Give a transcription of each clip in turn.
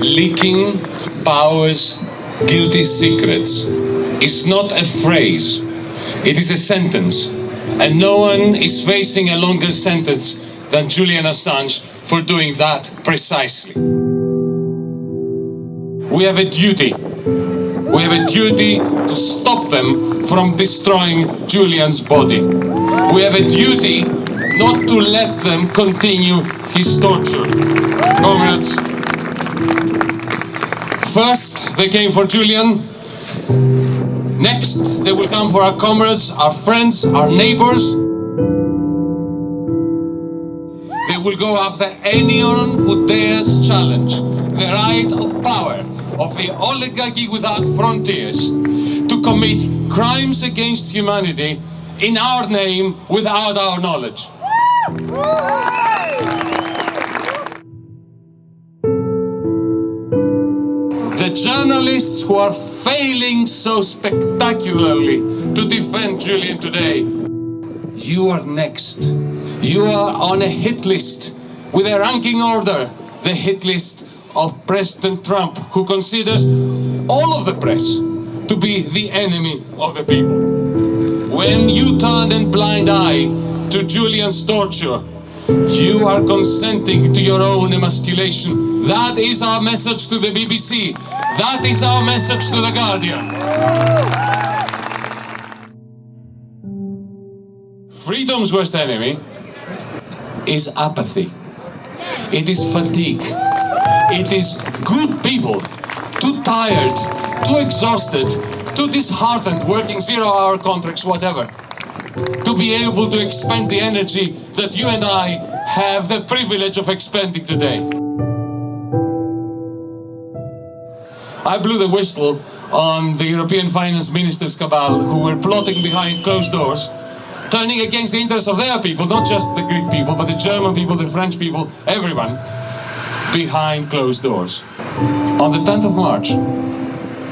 leaking power's guilty secrets is not a phrase, it is a sentence. And no one is facing a longer sentence than Julian Assange for doing that precisely. We have a duty. We have a duty to stop them from destroying Julian's body. We have a duty not to let them continue his torture. Comrades, first they came for Julian, next they will come for our comrades, our friends, our neighbors. They will go after anyone who dares challenge the right of power of the oligarchy without frontiers to commit crimes against humanity in our name without our knowledge. The journalists who are failing so spectacularly to defend Julian today, you are next. You are on a hit list with a ranking order, the hit list of President Trump, who considers all of the press to be the enemy of the people. When you turned a blind eye to Julian's torture, you are consenting to your own emasculation. That is our message to the BBC. That is our message to The Guardian. Freedom's worst enemy is apathy. It is fatigue. It is good people, too tired, too exhausted, too disheartened, working zero-hour contracts, whatever, to be able to expend the energy that you and I have the privilege of expending today. I blew the whistle on the European finance ministers cabal who were plotting behind closed doors, turning against the interests of their people, not just the Greek people, but the German people, the French people, everyone, behind closed doors. On the 10th of March,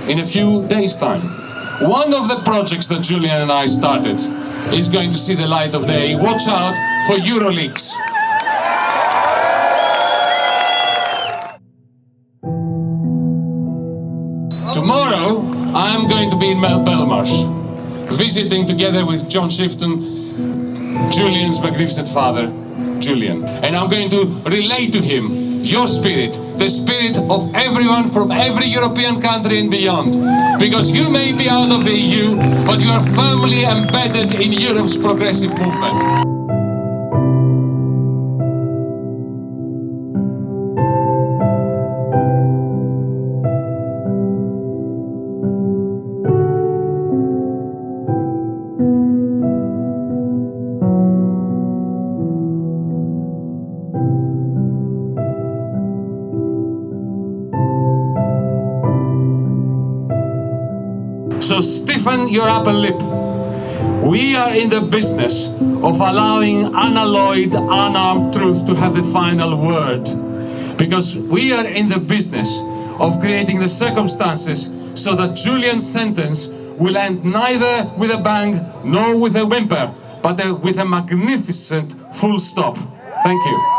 in a few days' time, one of the projects that Julian and I started is going to see the light of day. Watch out for Euroleaks. Tomorrow, I'm going to be in Belmarsh, visiting together with John Shipton, Julian's magnificent father, Julian. And I'm going to relate to him your spirit, the spirit of everyone from every European country and beyond. Because you may be out of the EU, but you are firmly embedded in Europe's progressive movement. So stiffen your upper lip. We are in the business of allowing unalloyed, unarmed truth to have the final word. Because we are in the business of creating the circumstances so that Julian's sentence will end neither with a bang nor with a whimper, but with a magnificent full stop. Thank you.